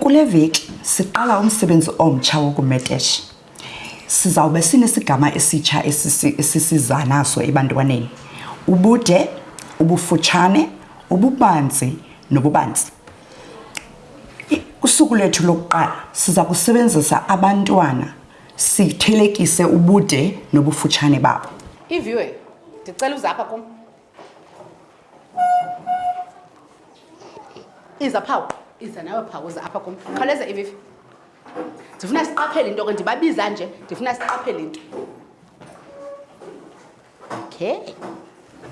Kule veki siqala umsebenzi omtsha wokumetesha. Sizawube sinesigama esitsha esisiza naso ebantwaneni. Ubude, ubufutshane, ububanzi nobubanzi. Usuku lethu lokuqala siza kusebenzisa abantwana sithelekise ubude nobufutshane babo. Iviwe, ndicela uze apha kum. Iza phawu, iza nawe phawu, uze apha kum. Khawuleza ivivi. Ndifuna siqaphele into ke ndibabiza nje, ndifuna siqaphele into. okay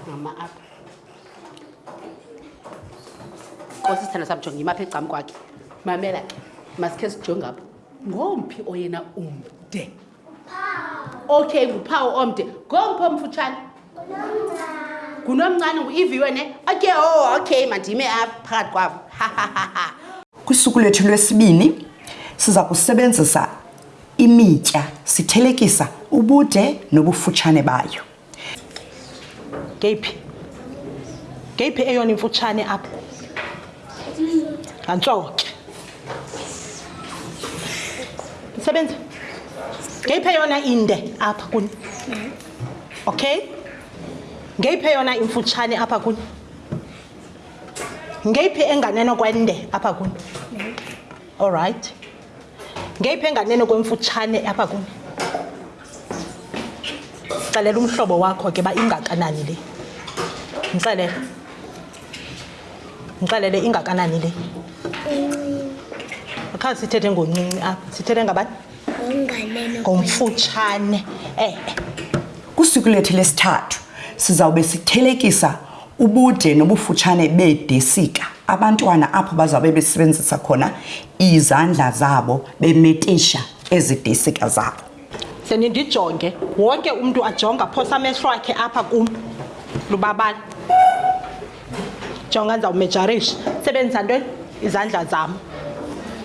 mama apha nkosi sithanda sam jonge imapha egcam kwakhe mamela ke masikhe sijonge apho ngomphi oyena umde okay nguphawu omde ngomphi omfutshane ngunomncane ngu-iviwe ne okay o oh, okay mandime apha phakathi kwabo kwisukulu lwethu lwesibini siza kusebenzisa Imitya, sithelekisa ubude nobufutshane bayo. Ngeyiphi? Ngeyiphi eyona imfutshane apha? Ngantsoke. Msebenzi. Ngeyiphi eyona inde apha kuni? Okay? Ngeyiphi eyona imfutshane apha kuni? Ngeyiphi enganeno kwende apha kuni? All right. ngeyiphi enganeno kwemfutshane apha kuni xelela umhlobo wakho ke uba ingakanani le ndixelele ndixelele ingakanani le khazi sithethe ngoncinci apha sithethe ngabani ngomfutshane e-e kusuku lethu lesithathu sizawube sithelekisa Ubude nobufutshane beedesika abantwana apho bazawube besebenzisa khona izandla zabo bemetisha ezi desika zabo. Ze nindijonge, wonke umntu ajonge aphosa amehlo akhe apha kum. Lubabala. Jonga ndizawumejarisha. Sebenzisa ntoni? Izandla zam.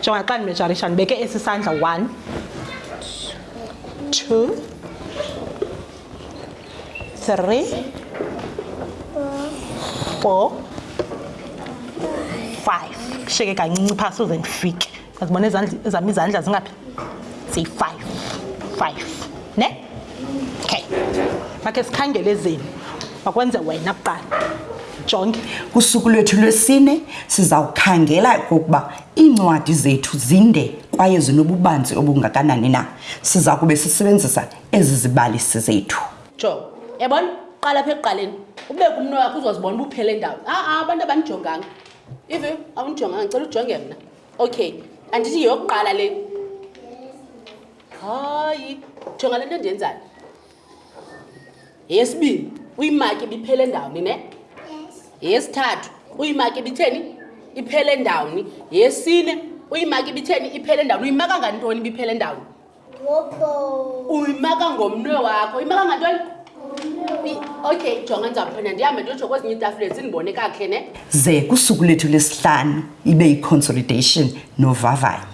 Jonga xa ndimejarisha ndibeke esi sandla one, two, three four five kushiyeke kancinci phaa soze ndifike azibona ezam izandla zingaphi ziyi-five five ne okay makhe sikhangele ezenu makwenze wena kuqala jonge kusuku lwethu lwesine sizawukhangela kokuba iincwadi zethu zinde kwaye zinobubanzi obungakanani na siza kube sisebenzisa ezi zibalisi zethu jo yabona qala apha ekuqaleni ube kumno wakho uzozibona uba uphele ndawo a-a abantu abandijonganga ive awundijonganga ndicela ujonge mna okay andithi yeyokuqala le hayi jonga le nto endiyenzayo yeyesibini uyimaki ibiphele ndawoni ne yeyesithathu uyimaki ibitheni iphele ndawoni yeyesine uyimaki ibitheni iphele ndawoni uyimaka ngantoni ibiphele ndawoni uyimaka ngomnwe wakho imaka ngantoni okay jonga ndizawuphenda ndihambe ndiyotsho kwezinye iitafuleni sindibone kakhe ne ze kusuku lethu lesihlanu ibe yiconsolidation novavanyo